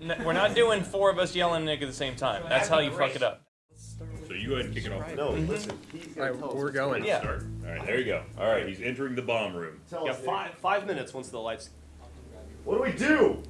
n- we're not doing four of us yelling Nick at the same time. That's how you fuck it up. So you go ahead and kick it off. No, listen. He's All gonna right, tell us we're going. going Yeah. Start. All right, there you go. All right, he's entering the bomb room. Tell Yeah, us, Nick. five five minutes once the lights. What do we do?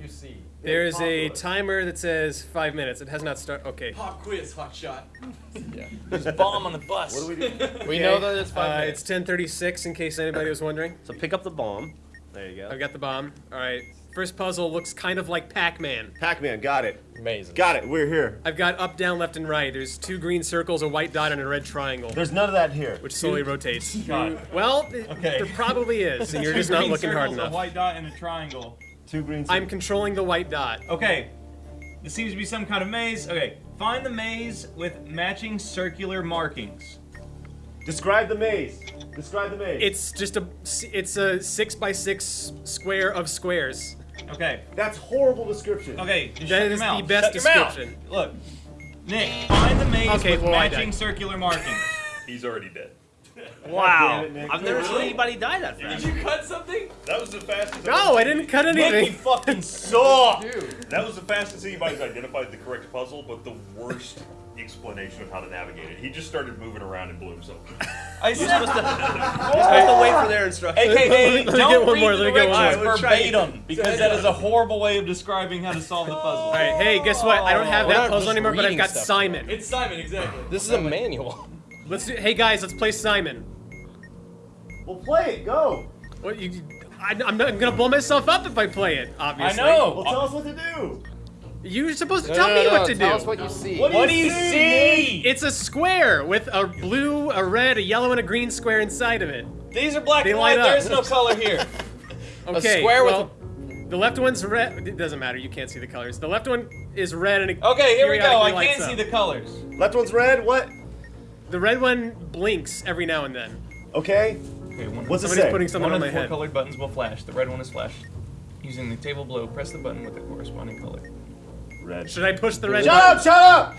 You see. There is a timer that says five minutes. It has not started. Okay. Pop quiz, hot shot. There's a bomb on the bus. What do we do? We know that it's five Uh, minutes. it's 10:36 in case anybody was wondering. So pick up the bomb. There you go. I've got the bomb. All right. First puzzle looks kind of like Pac-Man. Pac-Man, got it. Amazing. Got it. We're here. I've got up, down, left, and right. There's two green circles, a white dot, and a red triangle, There's none of that here. which slowly rotates. God. Well, Okay. there probably is, and you're just not green looking hard circles, enough. A white dot and a triangle. Two green. Circles. I'm controlling the white dot. Okay. This seems to be some kind of maze. Okay. Find the maze with matching circular markings. Describe the maze. Describe the maze. It's just a it's a six by six square of squares. Okay. That's horrible description. Okay. Just That shut is your the best Shut your mouth. description. Look. Nick, find the maze Okay, with well, matching circular markings. He's already dead. wow. It, I've never seen anybody die that fast. Did you cut something? That was the fastest. No, I didn't cut Nick, anything. fucking suck. That was the fastest anybody's identified the correct puzzle, but the worst explanation of how to navigate it. He just started moving around and blew himself. I said. You're supposed to wait for their instructions. AKA, Let me don't get one read more, the let me get one more. directions Alright, we'll try verbatim, because that is a horrible way of describing how to solve the puzzle. All right, hey, guess what? I don't have We're that puzzle anymore, but I've got stuff. Simon. It's Simon, exactly. This is a manual. Let's do. Hey guys, let's play Simon. Well, play it. Go. What you? I, I'm not I'm gonna blow myself up if I play it. Obviously. I Obviously. Well, know. tell us what to do. You're supposed to tell me what to do. Tell us what you see. What do What do you see? It's a square with a blue, a red, a yellow, and a green square inside of it. These are black They and white. light There up. is no color here. Okay. square with well, the left one's red. It doesn't matter. You can't see the colors. The left one is red and it Okay, here we go. I periodically can't see up. the colors. Left one's red. What? The red one blinks every now and then. Okay. Okay, one, What's it Somebody's say? putting something one on of my the four head. colored buttons will flash. The red one is flashed. Using the table below, press the button with the corresponding color. Red. Should I push the red Shut button? up! Shut up!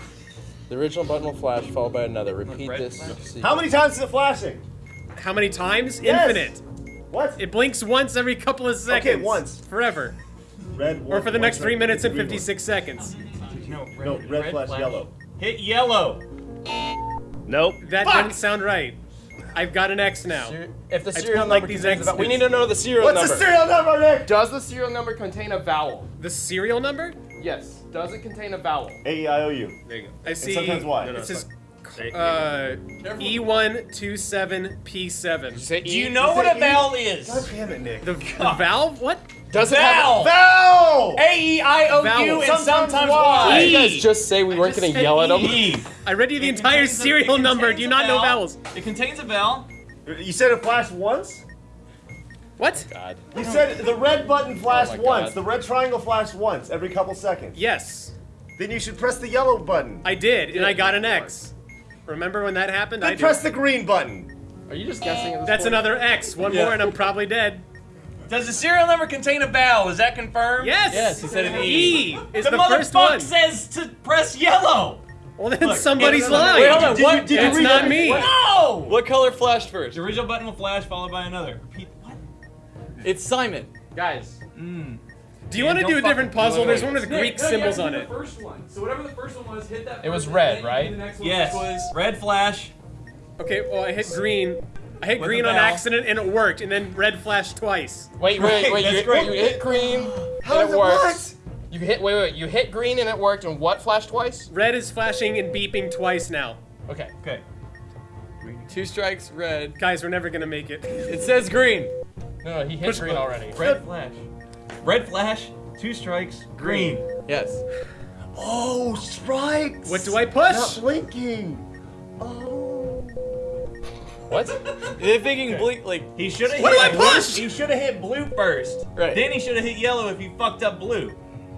The original button will flash, followed by another. Repeat Red this. flash? How many times is it flashing? How many times? Yes. Infinite. What? It blinks once every couple of seconds. Okay, once. Forever. Red. Or for the one next time. three minutes and Green one. 56 seconds. No, red, No, red flash, yellow. Hit yellow. Nope. That Fuck! didn't sound right. I've got an X now. If the serial don't like number these X's. vowel- we need to know the serial What's number. What's the serial number, Nick? Does the serial number contain a vowel? The serial number? Yes. Does it contain a vowel? A E I O U. There you go. I see. sometimes Y. No, no, It says uh, E127P7. Say Do you know what a a E? vowel is? God damn it, Nick. The, the valve? What? Does it have Vowel. Vowel! A E I O U and Sometimes sometimes Y. Y. Did you guys just say we weren't gonna said yell at them? E. I read you the It entire contains a- serial number. Do you a not know vowels? It contains a vowel. You said it flashed once? What? Oh, God. You said the red button flashed Oh once. God. The red triangle flashed once every couple seconds. Yes, Then you should press the yellow button. I did, and I got an X. Remember when that happened? I Then did. press the green button. Are you just guessing at this That's point? another X. One Yeah. more, and I'm probably dead. Does the serial number contain a vowel? Is that confirmed? Yes. Yes, he said an E. E is The, the, motherfucker says to press yellow. Well, then Look, somebody's lying. Wait, hold on. Did what? you- did you It's read not that? me. No. What color flashed first? The original button will flash, followed by another. Repeat. What? It's Simon. Guys. Mm. Do you want to don't a different puzzle? There's one with Greek symbols on it. first one. So whatever the first one was, hit that. It was red, right? The next one Yes. was Red flash. Okay, well, I hit green. I hit With green on accident, and it worked. And then red flashed twice. Wait, wait, wait. that's You, great. you hit green How and it it worked. work? You hit. Wait, wait. You hit green and it worked. And what flashed twice? Red is flashing and beeping twice now. Okay. Okay. Two strikes, red. Guys, we're never gonna make it. It says green. No, no. He hit Push green button. already. Red flash. Red flash. Two strikes. Green. Yes. Oh, strikes! What do I push? Not blinking. Oh. What? They're thinking bleak, like He should have. What hit do I blue- push? He should have hit blue first. Right. Then he should have hit yellow if he fucked up blue.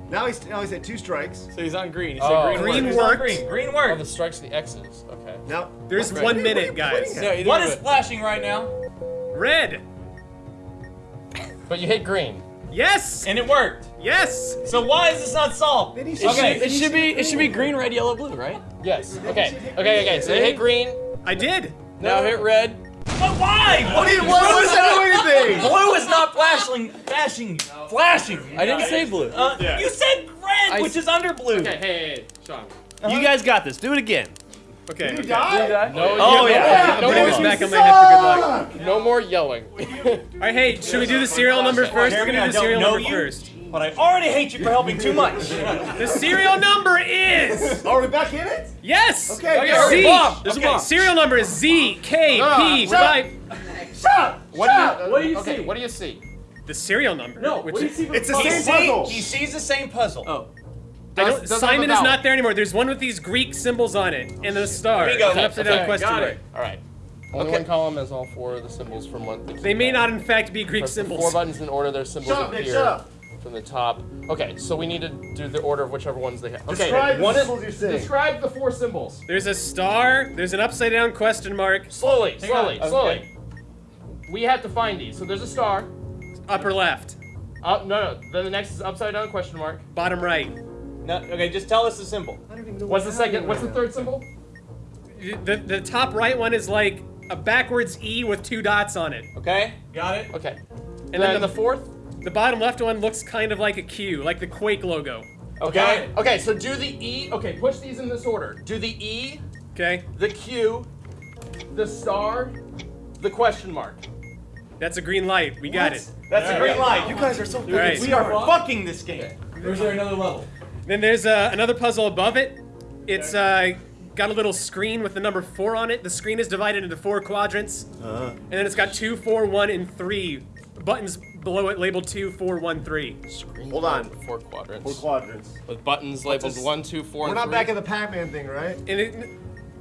Now he's now he's at two strikes. so he's on green. He said Oh. green. Green works. He's on worked. Green. Green Oh, worked. the strikes, the X's. Okay. Now There's What- one what are you minute, guys. pointing No, at? either What of is flashing right now? Red. But you hit green. Yes. And it worked. Yes. So why is this not solved? It should- Okay. it should be it should be green, red, yellow, blue, right? Yes. Okay. Okay. Okay. So you hit green. I did. Now hit red. But why? What He wasn't do anything. Blue is not flashing. Flashing. Flashing. I didn't say blue. Uh, Yeah. You said red. red, which is under blue. Okay, hey, hey, hey, Sean. You guys got this. Do it again. Okay. You okay. die? No, Oh, you- yeah. No, Put more, back on my head for good luck. no more yelling. All right, hey, should we do the serial number first? We're Jeremy, gonna do the serial number you. first. But I already hate you for helping too much. The serial number is Are we back in it? yes. Okay, Okay, go. Z. bomb. There's a okay, bomb. serial number is Z, K, P, ah. No, shut five. Shut! What do you, What do you okay, see? what do you see? The serial number. No, which what do you see? It's the same See, puzzle. he sees the same puzzle. Oh. I Does- don't, doesn't Simon is not there anymore. There's one with these Greek symbols on it and the star. There you go. It's an upside down Okay, question got mark. it. All right. Only Okay. one column has all four of the symbols from one. They may not, in fact, be Greek Press the four buttons in order their symbols Shut up, appear shut up. from the top. Okay, so we need to do the order of whichever ones they have. Okay, Describe one is symbols you're seeing. describe the four symbols. There's a star. There's an upside down question mark. Slowly, slowly, on. slowly. We have to find these. So there's a star. Upper left. Up, no, no. Then the next is upside down question mark. Bottom right. No, okay, just tell us the symbol. What's the second? What's the third symbol? The, the top right one is like a backwards E with two dots on it. Okay, got it. Okay. And And then then the, the fourth. the bottom left one looks kind of like a Q, like the Quake logo. Okay. Okay. So do the E. Okay. Push these in this order. Do the E, Okay? the Q, the star, the question mark. That's a green light. We got it. That's a green light. You guys are so All right. We are fucking this game. Or is there another level? Then there's uh, another puzzle above it. It's uh, got a little screen with the number four on it. The screen is divided into four quadrants, Uh-huh. and then it's got two, four, one, and three buttons below it labeled two, four, one, three. Hold on. Four quadrants. Four quadrants. with buttons labeled this? one, two, four, We're not three. back in the Pac-Man thing, right? And it,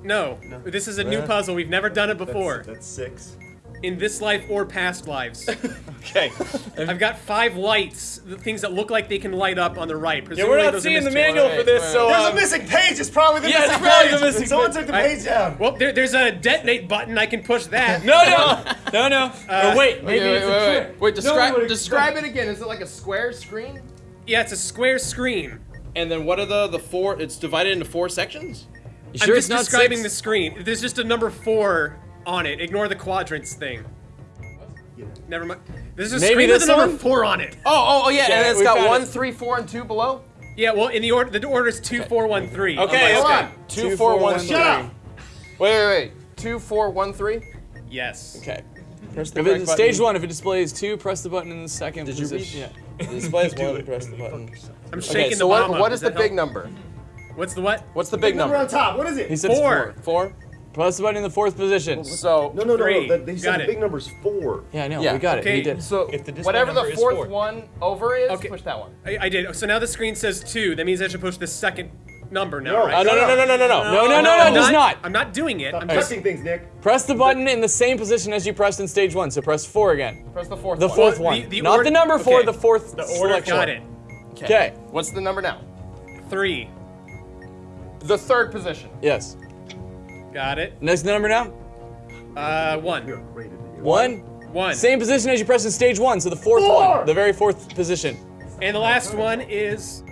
no, this is a new puzzle. We've never done it before That's, that's six. In this life or past lives. Okay. I've got five lights, the things that look like they can light up on the right. Yeah, we're not those seeing the mystery- manual for this, Wait, so There's a um, missing page. It's probably the Yeah, it's missing probably page. the missing Someone took the I- page down. Well, there, there's a detonate button. I can push that. no, no, no, no. Uh, wait, Wait, maybe wait, it's wait, a wait, trick. wait. Wait, describe one would describe it again. Is it like a square screen? Yeah, it's a square screen. And then what are the the four? It's divided into four sections. You I'm sure just describing six? the screen. There's just a number four on it. Ignore the quadrants thing. Never mind. There's a Maybe screen with this a number one? four on it. Oh, oh, oh yeah, Yeah, and it's we got found one, it. three, four, and two below. Yeah, well, in the order, the order is two, four, one, three. Okay, Hold okay. on. Two, four, one, three. Shut up. Wait, wait, wait. Two, four, one, three. Yes. Okay. Press the If correct it's stage one, if it displays two, press the button in the second Did you read? position. Yeah. It displays one. Press the button. I'm shaking Okay, so the what, bomb up. what Does the that big number? What's the what? What's the big Number on top. What is it? He said Four. four. Press the button in the fourth position. So, no, no, no, Three. no. They Got said the it. big number's four. Yeah, I know. Yeah. We got Okay. it. He did. so If the whatever the fourth four. one over is, Okay. push that one. I, I did. So now the screen says two. That means I should push the second number now, No. right? Uh, no, no, no, no, no, no, no, no, no, I'm no, it does not. not. I'm not doing it. Stop I'm just. things, Nick. Press the button in the same position as you pressed in stage one. So press four again. Press the fourth The one. fourth one. the Not ord- the number four, okay. the fourth The order. selection. Got it. Okay. What's the number now? Three. The third position. Yes. Got it. Next number now. Uh, one. Rated you. One. One. Same position as you pressed in stage one. So the fourth Four. one. The very fourth position. And the last one is.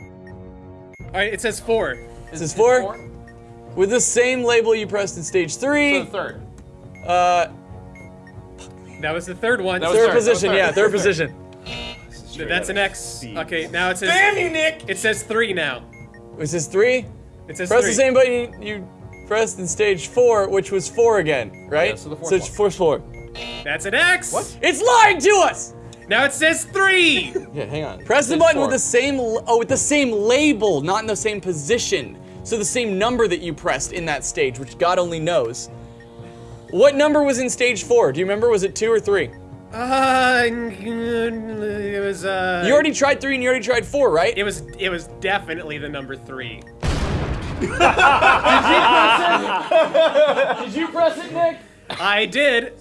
All right. It says four. This is four. With the same label you pressed in stage So three. the third. Uh, That was the third one. Third third, position. third, Yeah, third third. position. That's an X. Okay. Now it says. Damn you, Nick! It says three now. Which is three. It says Press three. the same button you pressed in stage four, which was four again, right? Yeah, so the fourth it's one. fourth floor. That's an X. What? It's lying to us. Now it says three. Yeah, hang on. Press the button four. with the same oh with the same label, not in the same position. So the same number that you pressed in that stage, which God only knows. What number was in stage four? Do you remember? Was it two or three? Uh, it was uh. You already tried three and you already tried four, right? It was. It was definitely the number three. Did you press it, Did you press it, Nick? I did.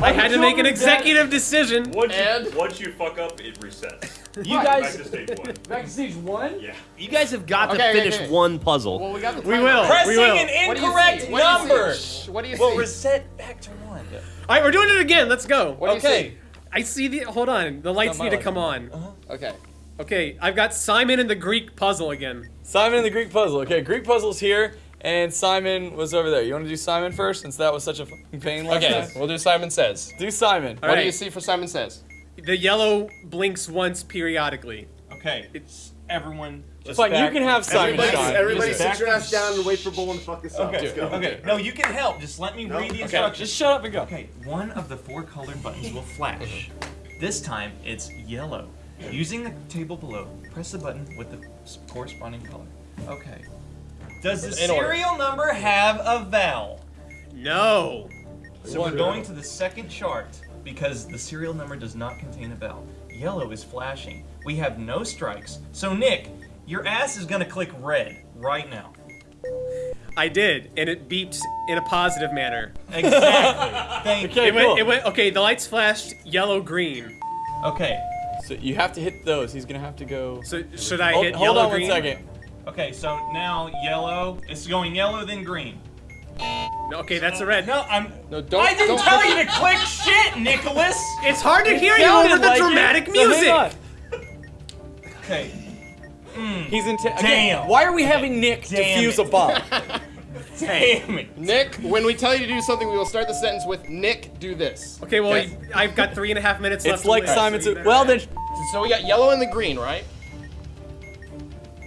I had to make an executive decision. Once And? you, once you fuck up, it resets. You Back guys. to stage one. Back to stage one? Yeah. You guys have got Okay, to finish okay. one puzzle. Well, we got the We will. Pressing we will. an What do you incorrect see? What do you see? number What do you will see? reset back to one. All right, we're doing it again. Let's go. What do you Okay. see? I see the. Hold on. The lights my need to light. come on. Uh-huh. Okay. Okay, I've got Simon and the Greek puzzle again. Simon and the Greek puzzle. Okay, Greek puzzle's here, and Simon was over there. You want to do Simon first, since that was such a fucking pain last Okay, time? we'll do Simon Says. Do Simon. All What right. do you see for Simon Says? The yellow blinks once periodically. Okay, it's everyone. Just Fine, you back- can have Simon Everybody, shot. everybody sit back your ass down and wait for Bullen to fuck this up. Okay, Let's go. okay. No, you can help. Just let me read the Okay, instructions. just shut up and go. Okay, one of the four colored buttons will flash. This time it's yellow. Using the table below, press the button with the corresponding color. Okay. Does the In order. serial number have a vowel? No. So we're going to the second chart because the serial number does not contain a vowel. Yellow is flashing. We have no strikes. So Nick, your ass is gonna click red right now. I did, and it beeped in a positive manner. Exactly. Thank Okay, It went, cool. it went, okay, the lights flashed yellow, green. Okay. So you have to hit those. He's gonna have to go. So should I hold hit hold yellow, on green? one second. Okay, so now yellow. It's going yellow, then green. No, okay, that's a red. No, I'm. No, don't. I didn't don't tell you to click shit, Nicholas. It's hard to hear you over the like dramatic so hang music. on. Okay. Hmm. He's in. okay, Damn. Why are we having Nick Damn defuse it. a bomb? Damn it. Nick, when we tell you to do something, we will start the sentence with Nick, do this. Okay, well, Okay. I've got three and a half minutes left. it's like live, Simon so you said. better- Well then, So we got yellow and the green, right?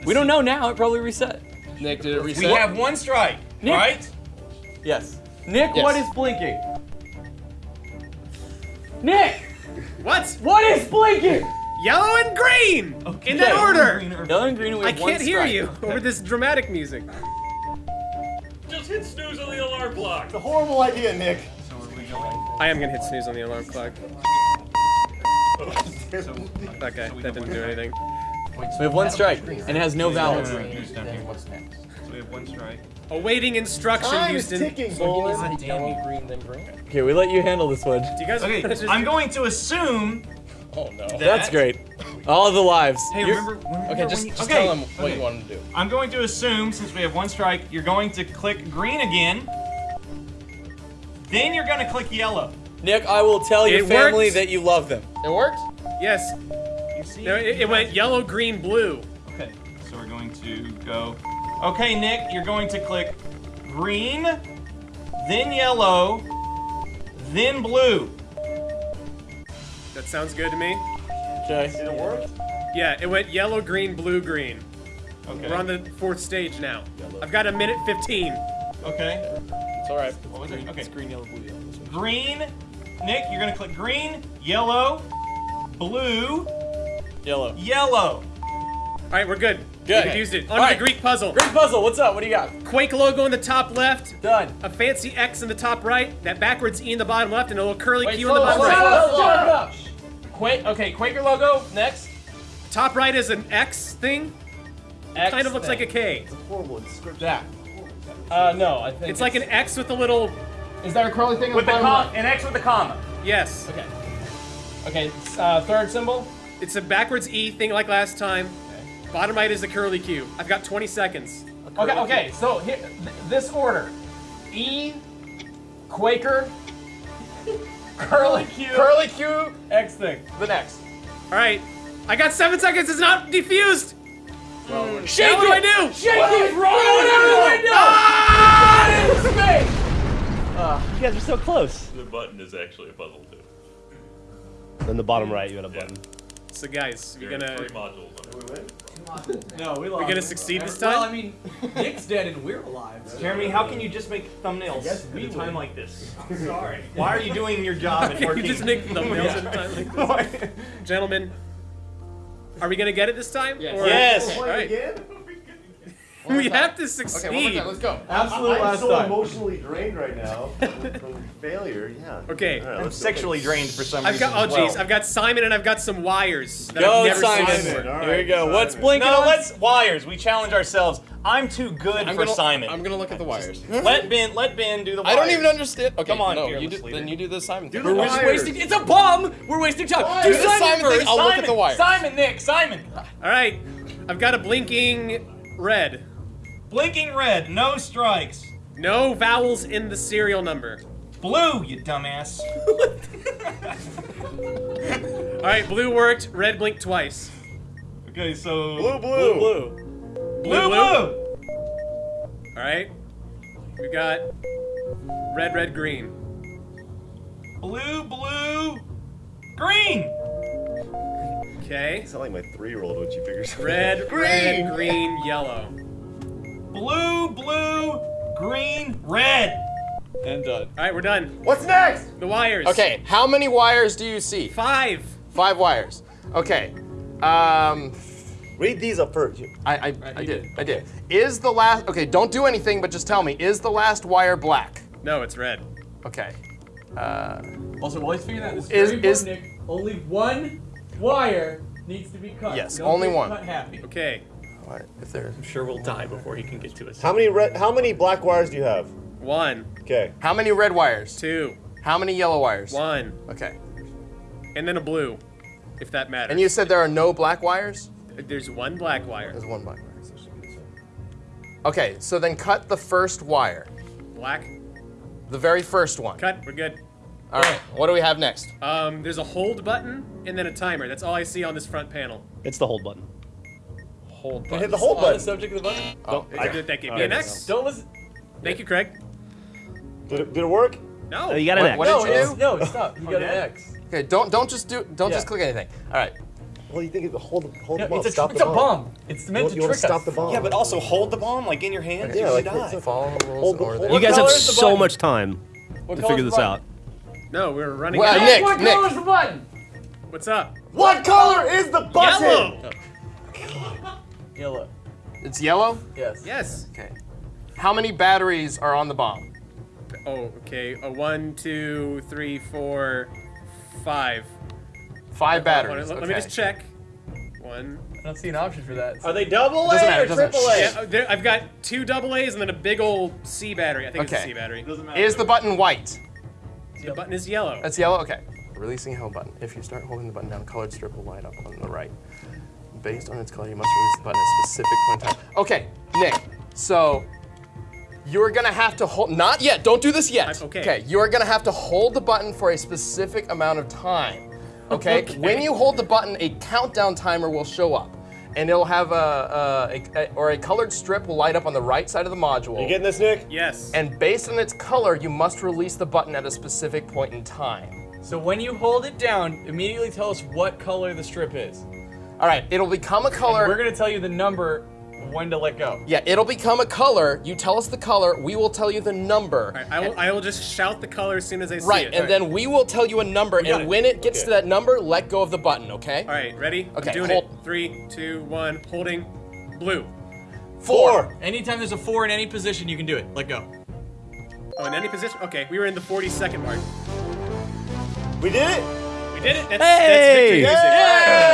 we don't know now. It probably reset. Nick, did it reset? We have one strike, Nick. right? Yes. Nick, Yes. what is blinking? Nick, What? what is blinking? Yellow and green! Okay. In that order! Green or- Yellow and green. We I have one can't hear you over this dramatic music. Just hit snooze on the alarm clock. It's a horrible idea, Nick. So are we going? I am gonna hit snooze on the alarm clock. So, Okay, that didn't do anything. We have one strike, and it has no no, vowels. no, no, who's down Then here? what's next? So we have one strike. Awaiting instruction, Time is Houston. ticking, So he Bullen. needs God to damn yellow, you. green, then green. Okay, we let you handle this one. Do you guys Okay, just- I'm going to assume Oh no. that. That's great. All the lives. Hey, You're- remember, remember Okay, when just, you, just okay, tell them what okay. you want to do. I'm going to assume, since we have one strike, you're going to click green again. Then you're going to click yellow. Nick, I will tell your family worked. that you love them. It worked? Yes. You see? No, it, it went yellow, green, blue. Okay, so we're going to go. Okay, Nick, you're going to click green, then yellow, then blue. That sounds good to me. Okay. Did it work? Yeah, it went yellow, green, blue, green. Okay. We're on the fourth stage now. Yellow. I've got a minute 15. Okay. It's alright. What was it? Okay. It's green, yellow, blue, yellow. Green. Nick, you're gonna click green, yellow, blue, Yellow. yellow. All right, we're good. Good. We used it. All On right. the Greek puzzle. Great puzzle. What's up? What do you got? Quake logo in the top left, Done. a fancy X in the top right, that backwards E in the bottom left, and a little curly Wait, Q in the bottom slow, right. slow, slow, slow. Quake, okay, Quaker logo, next. Top right is an X thing. X Kind of looks thing. like a K. It's a Horrible description. That. Uh, no, I think It's like an X with a little. Is there a curly thing on With the the bottom com, an X with a comma. Yes. Okay. Okay, uh, third symbol. It's a backwards E thing like last time. Bottom right is a curly Q. I've got 20 seconds. Okay, okay, so here, th- this order. E, Quaker, curly Q, curly Q, X thing. The next. All right. I got seven seconds. It's not defused. Shake Now what do I do? Shake it. Whatever do I do? Ah! You guys are so close. The button is actually a puzzle too. Then the bottom right, you had a button. So guys, we There are gonna three modules on it. No, we lost. We're gonna succeed this time. Well, I mean, Nick's dead and we're alive. so- Jeremy, how can you just make thumbnails Yes, at a time would. like this? Sorry. Why are you doing your job and you working? just make thumbnails at a time like this. Gentlemen, are we gonna get it this time? Yes. Or- Yes. All right. Again? We have to Okay, one more succeed. time, let's go. Absolute I'm last so time. emotionally drained right now from, from failure. Yeah. Okay. All right, I'm let's go. sexually drained for some I've reason. got oh as well. jeez, I've got Simon and I've got some wires that Go, I've never Simon. seen Simon, before. all Here we right, go. What's Simon. blinking? No, on? let's wires. We challenge ourselves. I'm too good I'm for gonna, Simon. I'm gonna look at the wires. Let Ben let Ben do the wires. I don't even understand. Okay, Come on, no, fearless you do, then you do the Simon thing. We're just wires. wasting. It's a bomb. We're wasting time. Do Do the Simon Simon thing. I'll look at the wires. Simon, Nick, Simon. All right, I've got a blinking red. Blinking red, no strikes. No vowels in the serial number. Blue, you dumbass. All right, blue worked. Red blinked twice. Okay, so Blue, Blue, blue. blue. blue, blue. All right, we got red, red, green. Blue, blue, green. Okay. It's not like my three-year-old when she figures something Red, out. red, green, yellow. Blue, blue, green, red. And done. All right, we're done. What's next? The wires. Okay, how many wires do you see? Five. Five wires. Okay. Um, Read these up first. I, I, I did. I did. Is the last? Okay, don't do anything, but just tell me. Is the last wire black? No, it's red. Okay. Uh, Also, while he's figuring that, this Is- very is- important, Nick, only one wire needs to be cut. Yes, Don't only one. Cut happy. Okay. All right, if there's I'm sure we'll die before he can get to us. How many red? How many black wires do you have? One, Okay. how many red wires? two, How many yellow wires? one, Okay. and then a blue, if that matters. And you said there are no black wires? There's one black wire. There's one black wire. Okay, so then cut the first wire. Black. The very first one. Cut. We're good. All right, what do we have next? Um, there's a hold button and then a timer. That's all I see on this front panel. It's the hold button. Hold Hit the hold On the button. subject of the button. Oh, I did that gave me I an don't X. Don't listen. Thank you, Craig. Did it, did it work? No. Oh, you got an What- X. what No, did you do? no, stop. You oh, got an X. Okay, don't don't just do don't just click anything. All right. Well, you think it hold hold No, the bomb? it's a, stop it's the a bomb. bomb. It's meant want- to you trick to stop us. the bomb? Yeah, but also hold the bomb like in your hands. Yeah, you like die. Follow the rules Hold the- or hold You guys have color is the so much time What to figure this out. No, we're running. Well, out. Nick, what Nick. is the button? What's up? What color is the button? Yellow. Oh. Yellow. It's yellow? Yes. Yes. Okay. How many batteries are on the bomb? Oh, okay. A one, two, three, four, five. Five batteries. Let, let okay. me just check. One. I don't see an option for that. Are they double Doesn't A matter, or doesn't- triple A? Yeah, oh, there, I've got two double A's and then a big old C battery. I think it's a C battery. Doesn't matter. Is the button white? The button is yellow. That's yellow? Okay. Releasing held button. If you start holding the button down, a colored strip will light up on the right. Based on its color, you must release the button at a specific point in time. Okay, Nick. So you're gonna have to hold. Not yet. Don't do this yet. I'm- okay. Okay. You're gonna have to hold the button for a specific amount of time. Okay. Okay. When you hold the button, a countdown timer will show up. And it'll have a, a, a or a colored strip will light up on the right side of the module. You getting this, Nick? yes. and based on its color, you must release the button at a specific point in time. So when you hold it down, immediately tell us what color the strip is. All right, it'll become a color. We're gonna tell you the number when to let go. yeah, it'll become a color. You tell us the color. We will tell you the number. All right, I will, I will just shout the color as soon as I see it. Right, it. and then we will tell you a number, and it. when it gets Okay. to that number, let go of the button. Okay? All right, ready? Okay, I'm doing hold- it. Three, two, one. Holding. Blue. Four. Anytime there's a four in any position, you can do it. Let go. Oh, in any position? Okay, we were in the 40 second mark. We did it. We did it. That's, Hey! that's victory music.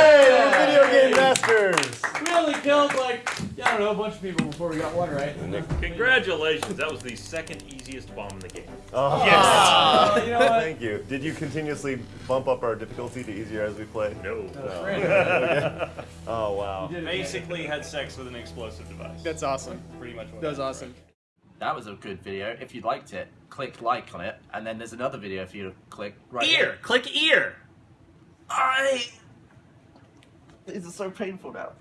Hey, video game masters. We only killed like I don't know a bunch of people before we got one right. Congratulations, that was the second easiest bomb in the game. Oh, Uh, you know what? Thank you. Did you continuously bump up our difficulty to easier as we play? No. Oh wow. Basically had sex with an explosive device. That's awesome. pretty much That was awesome. That was a good video. If you liked it, click like on it, and then there's another video for you to click right Ear! Click ear! I. This is so painful now.